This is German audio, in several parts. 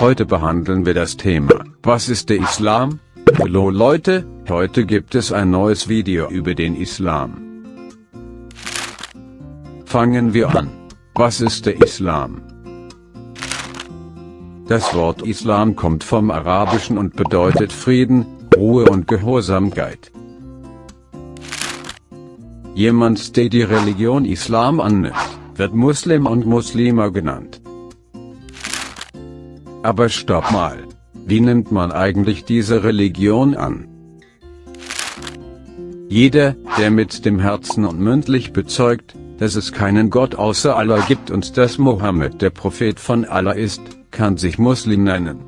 Heute behandeln wir das Thema, was ist der Islam? Hallo Leute, heute gibt es ein neues Video über den Islam. Fangen wir an. Was ist der Islam? Das Wort Islam kommt vom Arabischen und bedeutet Frieden, Ruhe und Gehorsamkeit. Jemand, der die Religion Islam annimmt, wird Muslim und Muslima genannt. Aber stopp mal. Wie nimmt man eigentlich diese Religion an? Jeder, der mit dem Herzen und mündlich bezeugt, dass es keinen Gott außer Allah gibt und dass Mohammed der Prophet von Allah ist, kann sich Muslim nennen.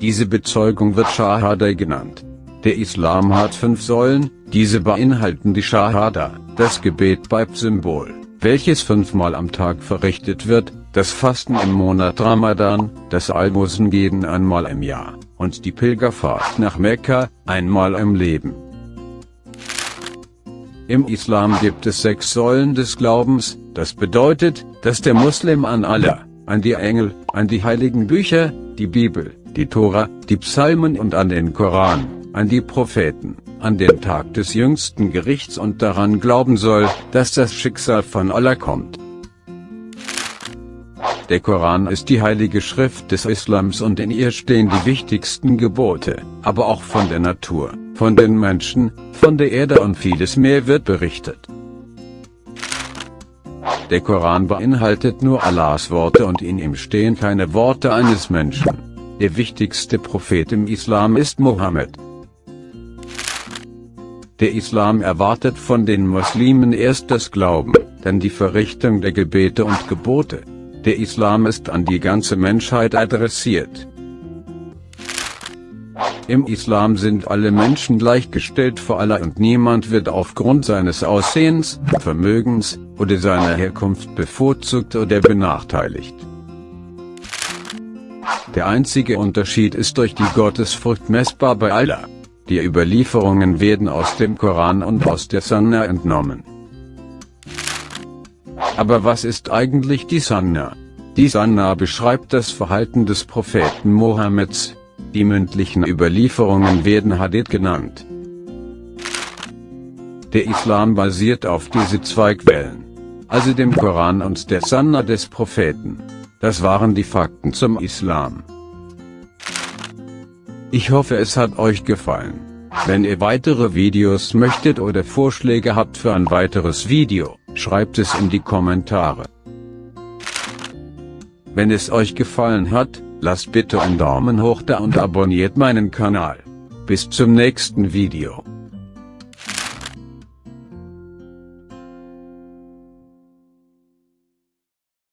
Diese Bezeugung wird Shahada genannt. Der Islam hat fünf Säulen, diese beinhalten die Shahada, das Gebet Symbol, welches fünfmal am Tag verrichtet wird, das Fasten im Monat Ramadan, das Almosengeben einmal im Jahr, und die Pilgerfahrt nach Mekka, einmal im Leben. Im Islam gibt es sechs Säulen des Glaubens, das bedeutet, dass der Muslim an Allah, an die Engel, an die heiligen Bücher, die Bibel, die Tora, die Psalmen und an den Koran, an die Propheten, an den Tag des jüngsten Gerichts und daran glauben soll, dass das Schicksal von Allah kommt. Der Koran ist die heilige Schrift des Islams und in ihr stehen die wichtigsten Gebote, aber auch von der Natur, von den Menschen, von der Erde und vieles mehr wird berichtet. Der Koran beinhaltet nur Allahs Worte und in ihm stehen keine Worte eines Menschen. Der wichtigste Prophet im Islam ist Mohammed. Der Islam erwartet von den Muslimen erst das Glauben, dann die Verrichtung der Gebete und Gebote. Der Islam ist an die ganze Menschheit adressiert. Im Islam sind alle Menschen gleichgestellt vor Allah und niemand wird aufgrund seines Aussehens, Vermögens oder seiner Herkunft bevorzugt oder benachteiligt. Der einzige Unterschied ist durch die Gottesfurcht messbar bei Allah. Die Überlieferungen werden aus dem Koran und aus der Sunna entnommen. Aber was ist eigentlich die Sunna? Die Sunna beschreibt das Verhalten des Propheten Mohammeds. Die mündlichen Überlieferungen werden Hadith genannt. Der Islam basiert auf diese zwei Quellen. Also dem Koran und der Sunna des Propheten. Das waren die Fakten zum Islam. Ich hoffe es hat euch gefallen. Wenn ihr weitere Videos möchtet oder Vorschläge habt für ein weiteres Video, schreibt es in die Kommentare. Wenn es euch gefallen hat, lasst bitte einen Daumen hoch da und abonniert meinen Kanal. Bis zum nächsten Video.